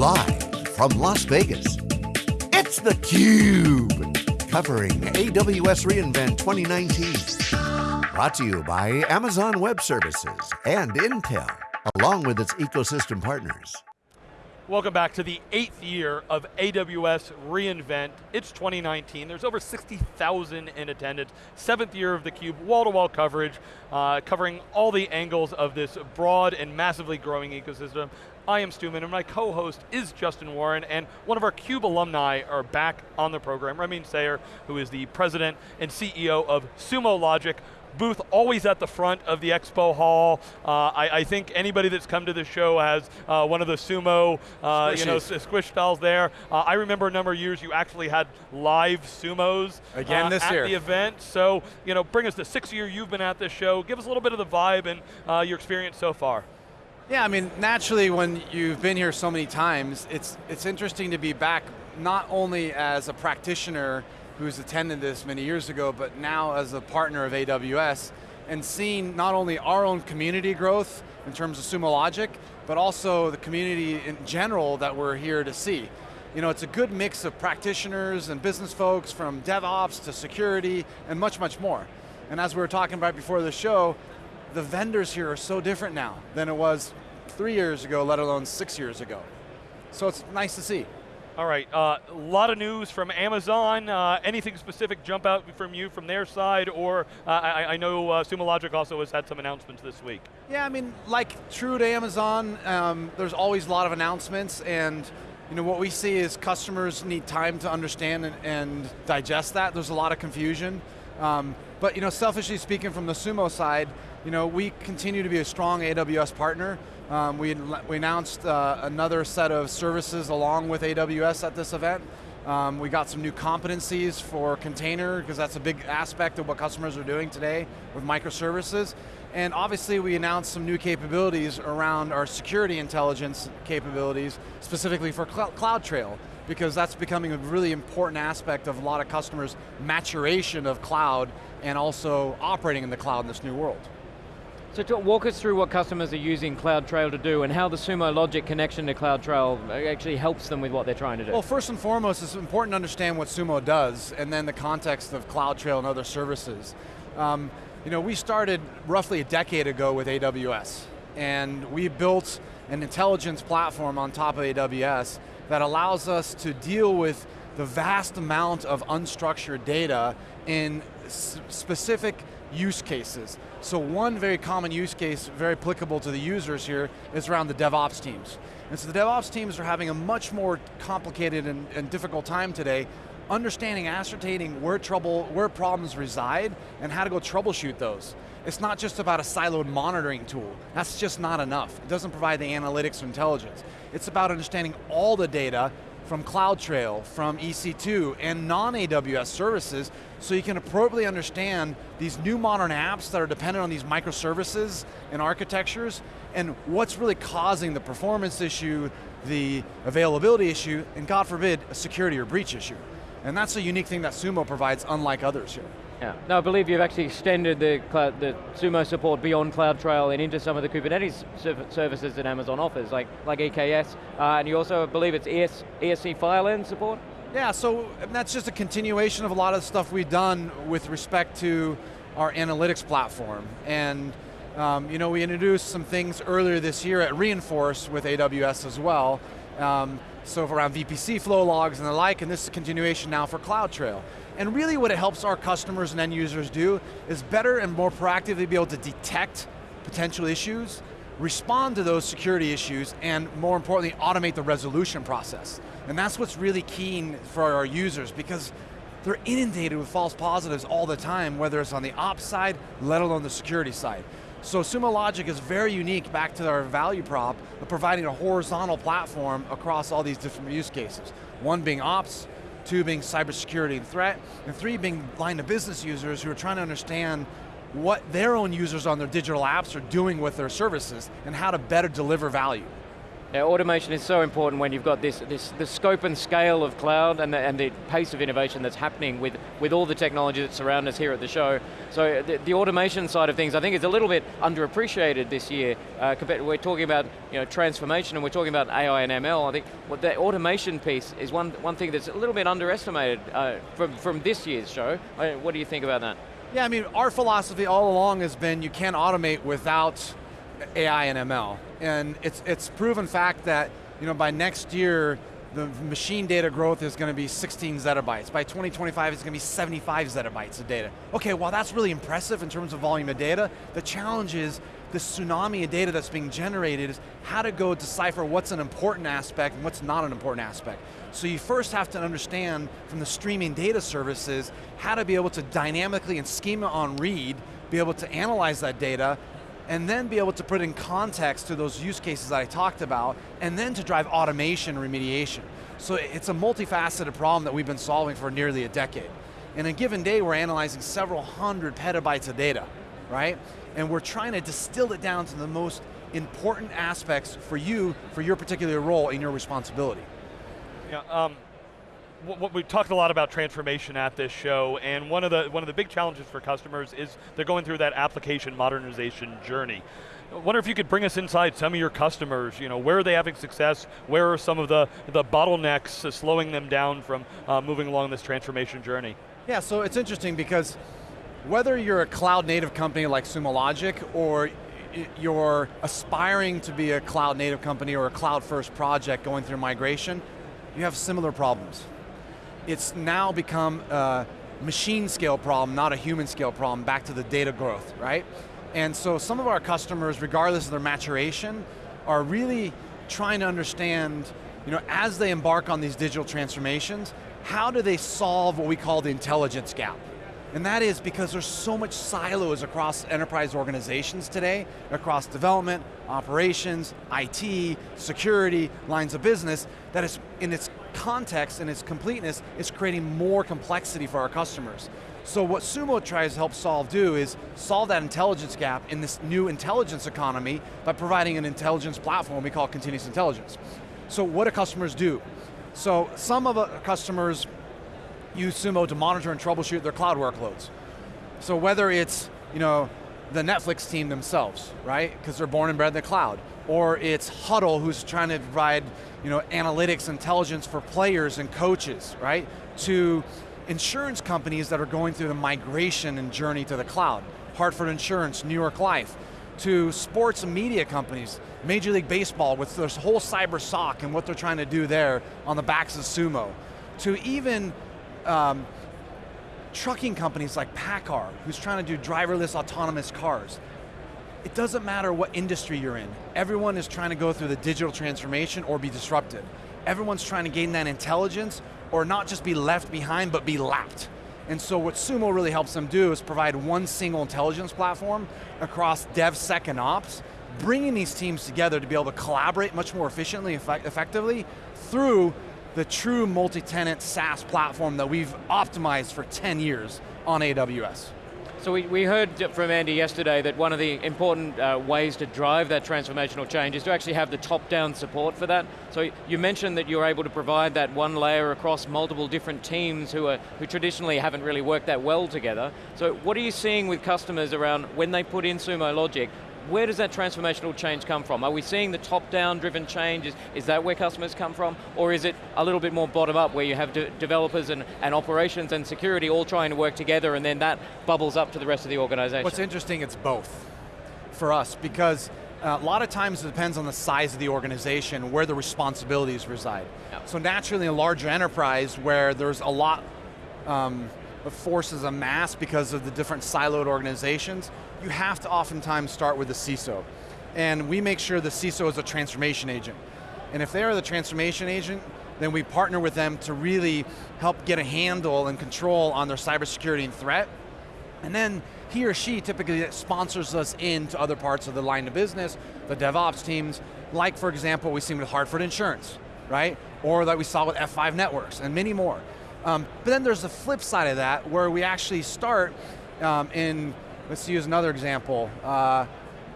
Live from Las Vegas, it's theCUBE. Covering AWS reInvent 2019. Brought to you by Amazon Web Services and Intel, along with its ecosystem partners. Welcome back to the eighth year of AWS reInvent. It's 2019, there's over 60,000 in attendance. Seventh year of theCUBE, wall-to-wall coverage, uh, covering all the angles of this broad and massively growing ecosystem. I am Stu and my co-host is Justin Warren, and one of our CUBE alumni are back on the program, Ramin Sayer, who is the president and CEO of Sumo Logic, booth always at the front of the expo hall. Uh, I, I, think anybody that's come to the show has uh, one of the sumo, uh, you know, squish dolls there. Uh, I remember a number of years you actually had live sumos again uh, this at year. the event. So, you know, bring us the sixth year you've been at this show. Give us a little bit of the vibe and uh, your experience so far. Yeah, I mean, naturally when you've been here so many times, it's, it's interesting to be back not only as a practitioner who's attended this many years ago, but now as a partner of AWS, and seeing not only our own community growth in terms of Sumo Logic, but also the community in general that we're here to see. You know, it's a good mix of practitioners and business folks from DevOps to security and much, much more. And as we were talking about before the show, the vendors here are so different now than it was three years ago, let alone six years ago. So it's nice to see. All right, a uh, lot of news from Amazon. Uh, anything specific jump out from you from their side, or uh, I, I, know uh, Sumo Logic also has had some announcements this week. Yeah, I mean, like true to Amazon, um, there's always a lot of announcements, and you know what we see is customers need time to understand and, and digest that. There's a lot of confusion, um, but you know, selfishly speaking, from the Sumo side, you know, we continue to be a strong AWS partner. Um, we, we announced uh, another set of services along with AWS at this event. Um, we got some new competencies for container, because that's a big aspect of what customers are doing today with microservices. And obviously we announced some new capabilities around our security intelligence capabilities, specifically for Cl CloudTrail, because that's becoming a really important aspect of a lot of customers' maturation of cloud and also operating in the cloud in this new world. So to walk us through what customers are using CloudTrail to do and how the Sumo Logic connection to CloudTrail actually helps them with what they're trying to do. Well, first and foremost, it's important to understand what Sumo does and then the context of CloudTrail and other services. Um, you know, we started roughly a decade ago with AWS and we built an intelligence platform on top of AWS that allows us to deal with the vast amount of unstructured data in specific use cases. So one very common use case, very applicable to the users here, is around the DevOps teams. And so the DevOps teams are having a much more complicated and, and difficult time today understanding, ascertaining where trouble, where problems reside, and how to go troubleshoot those. It's not just about a siloed monitoring tool. That's just not enough. It doesn't provide the analytics or intelligence. It's about understanding all the data from CloudTrail, from EC2, and non-AWS services, so you can appropriately understand these new modern apps that are dependent on these microservices and architectures, and what's really causing the performance issue, the availability issue, and God forbid, a security or breach issue. And that's a unique thing that Sumo provides unlike others here. Yeah. Now I believe you've actually extended the, cloud, the Sumo support beyond CloudTrail and into some of the Kubernetes services that Amazon offers, like, like EKS, uh, and you also believe it's ES, ESC file support? Yeah, so that's just a continuation of a lot of the stuff we've done with respect to our analytics platform. And um, you know, we introduced some things earlier this year at re:Inforce with AWS as well. Um, so around VPC flow logs and the like, and this is a continuation now for CloudTrail. And really what it helps our customers and end users do is better and more proactively be able to detect potential issues, respond to those security issues, and more importantly, automate the resolution process. And that's what's really keen for our users because they're inundated with false positives all the time, whether it's on the ops side, let alone the security side. So Sumo Logic is very unique back to our value prop of providing a horizontal platform across all these different use cases. One being ops, two being cybersecurity and threat, and three being line of business users who are trying to understand what their own users on their digital apps are doing with their services and how to better deliver value. Yeah, automation is so important when you've got this, this the scope and scale of cloud and the, and the pace of innovation that's happening with, with all the technology that surround us here at the show. So the, the automation side of things I think is a little bit underappreciated this year. Uh, compared, we're talking about you know, transformation and we're talking about AI and ML. I think what the automation piece is one, one thing that's a little bit underestimated uh, from, from this year's show. Uh, what do you think about that? Yeah, I mean, our philosophy all along has been you can't automate without AI and ML. And it's, it's proven fact that you know, by next year, the machine data growth is going to be 16 zettabytes. By 2025, it's going to be 75 zettabytes of data. Okay, well that's really impressive in terms of volume of data. The challenge is the tsunami of data that's being generated is how to go decipher what's an important aspect and what's not an important aspect. So you first have to understand from the streaming data services how to be able to dynamically and schema on read, be able to analyze that data, and then be able to put in context to those use cases that I talked about, and then to drive automation remediation. So it's a multifaceted problem that we've been solving for nearly a decade. In a given day, we're analyzing several hundred petabytes of data, right? And we're trying to distill it down to the most important aspects for you, for your particular role and your responsibility. Yeah, um, we talked a lot about transformation at this show, and one of the one of the big challenges for customers is they're going through that application modernization journey. I wonder if you could bring us inside some of your customers, you know, where are they having success, where are some of the, the bottlenecks slowing them down from uh, moving along this transformation journey? Yeah, so it's interesting because whether you're a cloud native company like Sumo Logic or you're aspiring to be a cloud native company or a cloud first project going through migration, you have similar problems it's now become a machine scale problem, not a human scale problem, back to the data growth, right? And so some of our customers, regardless of their maturation, are really trying to understand, you know, as they embark on these digital transformations, how do they solve what we call the intelligence gap? And that is because there's so much silos across enterprise organizations today, across development, operations, IT, security, lines of business, that is in its context and its completeness is creating more complexity for our customers. So what Sumo tries to help solve do is solve that intelligence gap in this new intelligence economy by providing an intelligence platform we call continuous intelligence. So what do customers do? So some of our customers use Sumo to monitor and troubleshoot their cloud workloads. So whether it's, you know, the Netflix team themselves, right? Because they're born and bred in the cloud. Or it's Hudl who's trying to provide you know, analytics, intelligence for players and coaches, right? To insurance companies that are going through the migration and journey to the cloud. Hartford Insurance, New York Life. To sports and media companies, Major League Baseball with this whole cyber SOC and what they're trying to do there on the backs of Sumo. To even um, trucking companies like PACCAR, who's trying to do driverless autonomous cars. It doesn't matter what industry you're in. Everyone is trying to go through the digital transformation or be disrupted. Everyone's trying to gain that intelligence or not just be left behind, but be lapped. And so what Sumo really helps them do is provide one single intelligence platform across DevSec and Ops, bringing these teams together to be able to collaborate much more efficiently, effect effectively, through the true multi-tenant SaaS platform that we've optimized for 10 years on AWS. So we, we heard from Andy yesterday that one of the important uh, ways to drive that transformational change is to actually have the top-down support for that. So you mentioned that you're able to provide that one layer across multiple different teams who, are, who traditionally haven't really worked that well together. So what are you seeing with customers around when they put in Sumo Logic, where does that transformational change come from? Are we seeing the top-down driven change? Is, is that where customers come from? Or is it a little bit more bottom-up where you have de developers and, and operations and security all trying to work together and then that bubbles up to the rest of the organization? What's interesting, it's both for us because uh, a lot of times it depends on the size of the organization, where the responsibilities reside. Yep. So naturally a larger enterprise where there's a lot um, of forces mass because of the different siloed organizations, you have to oftentimes start with the CISO. And we make sure the CISO is a transformation agent. And if they are the transformation agent, then we partner with them to really help get a handle and control on their cybersecurity and threat. And then he or she typically sponsors us into other parts of the line of business, the DevOps teams, like for example, we've seen with Hartford Insurance, right? Or that we saw with F5 Networks, and many more. Um, but then there's the flip side of that, where we actually start um, in Let's use another example. Uh,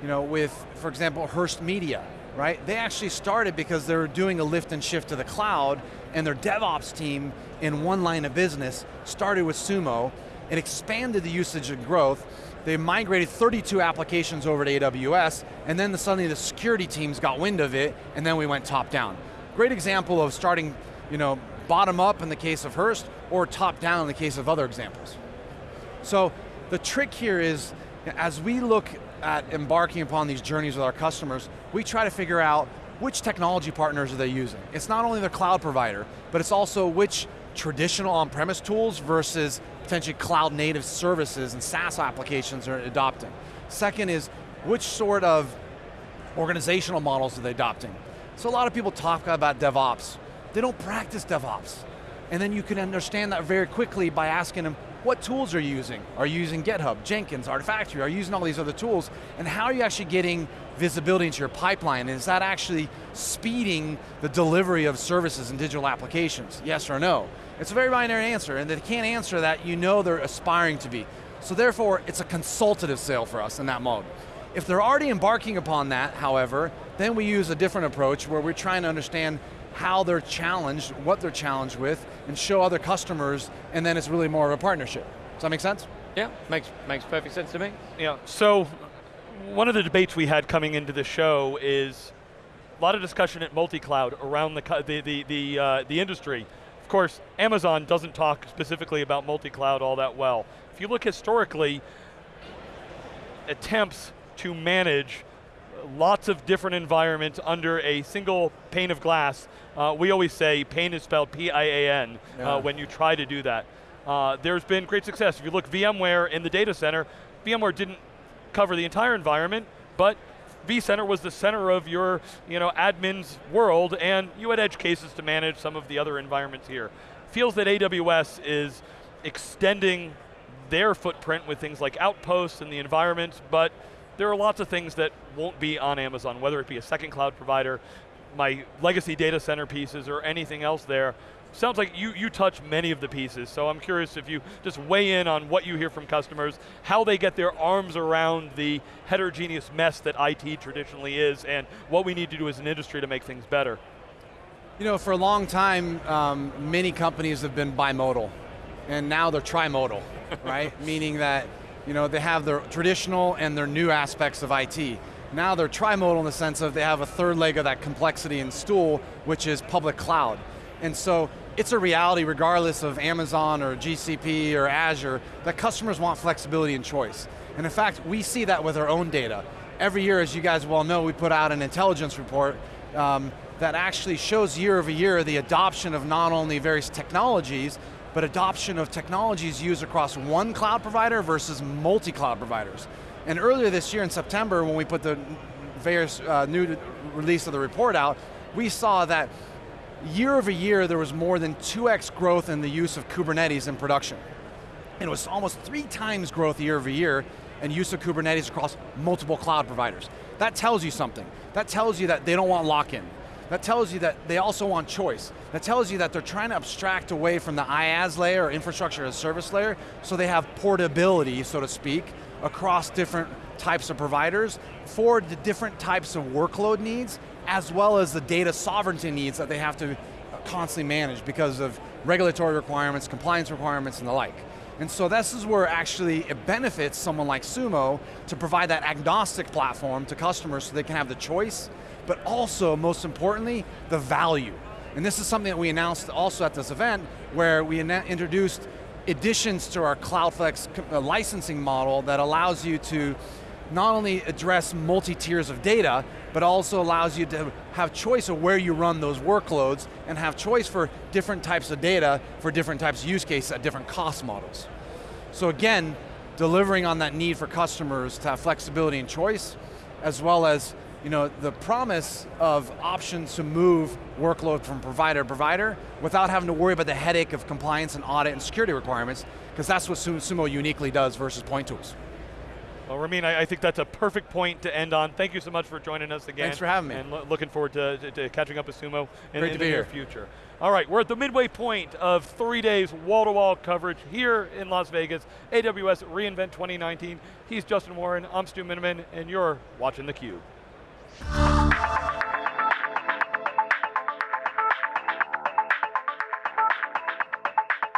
you know, with, for example, Hearst Media, right? They actually started because they were doing a lift and shift to the cloud, and their DevOps team in one line of business started with Sumo, and expanded the usage and growth, they migrated 32 applications over to AWS, and then the, suddenly the security teams got wind of it, and then we went top down. Great example of starting you know, bottom up in the case of Hearst, or top down in the case of other examples. So the trick here is, as we look at embarking upon these journeys with our customers, we try to figure out which technology partners are they using. It's not only the cloud provider, but it's also which traditional on-premise tools versus potentially cloud native services and SaaS applications are adopting. Second is, which sort of organizational models are they adopting? So a lot of people talk about DevOps. They don't practice DevOps. And then you can understand that very quickly by asking them, what tools are you using? Are you using GitHub, Jenkins, Artifactory? Are you using all these other tools? And how are you actually getting visibility into your pipeline? Is that actually speeding the delivery of services and digital applications? Yes or no? It's a very binary answer, and they can't answer that, you know they're aspiring to be. So therefore, it's a consultative sale for us in that mode. If they're already embarking upon that, however, then we use a different approach where we're trying to understand how they're challenged, what they're challenged with, and show other customers, and then it's really more of a partnership. Does that make sense? Yeah, makes, makes perfect sense to me. Yeah, so one of the debates we had coming into the show is a lot of discussion at multi-cloud around the, the, the, the, uh, the industry. Of course, Amazon doesn't talk specifically about multi-cloud all that well. If you look historically, attempts to manage lots of different environments under a single pane of glass. Uh, we always say pane is spelled P-I-A-N uh, yeah. uh, when you try to do that. Uh, there's been great success. If you look VMware in the data center, VMware didn't cover the entire environment, but vCenter was the center of your you know, admin's world, and you had edge cases to manage some of the other environments here. Feels that AWS is extending their footprint with things like Outposts and the environments, but there are lots of things that won't be on Amazon, whether it be a second cloud provider, my legacy data center pieces, or anything else there. Sounds like you, you touch many of the pieces, so I'm curious if you just weigh in on what you hear from customers, how they get their arms around the heterogeneous mess that IT traditionally is, and what we need to do as an industry to make things better. You know, for a long time, um, many companies have been bimodal, and now they're trimodal, right? Meaning that you know, they have their traditional and their new aspects of IT. Now they're trimodal in the sense of they have a third leg of that complexity and stool, which is public cloud. And so it's a reality regardless of Amazon or GCP or Azure, that customers want flexibility and choice. And in fact, we see that with our own data. Every year, as you guys well know, we put out an intelligence report um, that actually shows year over year the adoption of not only various technologies, but adoption of technologies used across one cloud provider versus multi-cloud providers. And earlier this year in September, when we put the various uh, new release of the report out, we saw that year over year there was more than 2x growth in the use of Kubernetes in production. And it was almost three times growth year over year in use of Kubernetes across multiple cloud providers. That tells you something. That tells you that they don't want lock-in. That tells you that they also want choice. That tells you that they're trying to abstract away from the IaaS layer or infrastructure as a service layer so they have portability, so to speak, across different types of providers for the different types of workload needs as well as the data sovereignty needs that they have to constantly manage because of regulatory requirements, compliance requirements, and the like. And so this is where actually it benefits someone like Sumo to provide that agnostic platform to customers so they can have the choice but also, most importantly, the value. And this is something that we announced also at this event, where we introduced additions to our CloudFlex uh, licensing model that allows you to not only address multi-tiers of data, but also allows you to have choice of where you run those workloads and have choice for different types of data for different types of use cases at different cost models. So again, delivering on that need for customers to have flexibility and choice, as well as you know, the promise of options to move workload from provider to provider without having to worry about the headache of compliance and audit and security requirements, because that's what Sumo uniquely does versus point tools. Well, Ramin, I, I, think that's a perfect point to end on. Thank you so much for joining us again. Thanks for having me. And lo looking forward to, to, to, catching up with Sumo in, in the near future. All right, we're at the midway point of three days wall-to-wall -wall coverage here in Las Vegas, AWS reInvent 2019. He's Justin Warren, I'm Stu Miniman, and you're watching theCUBE. ああ。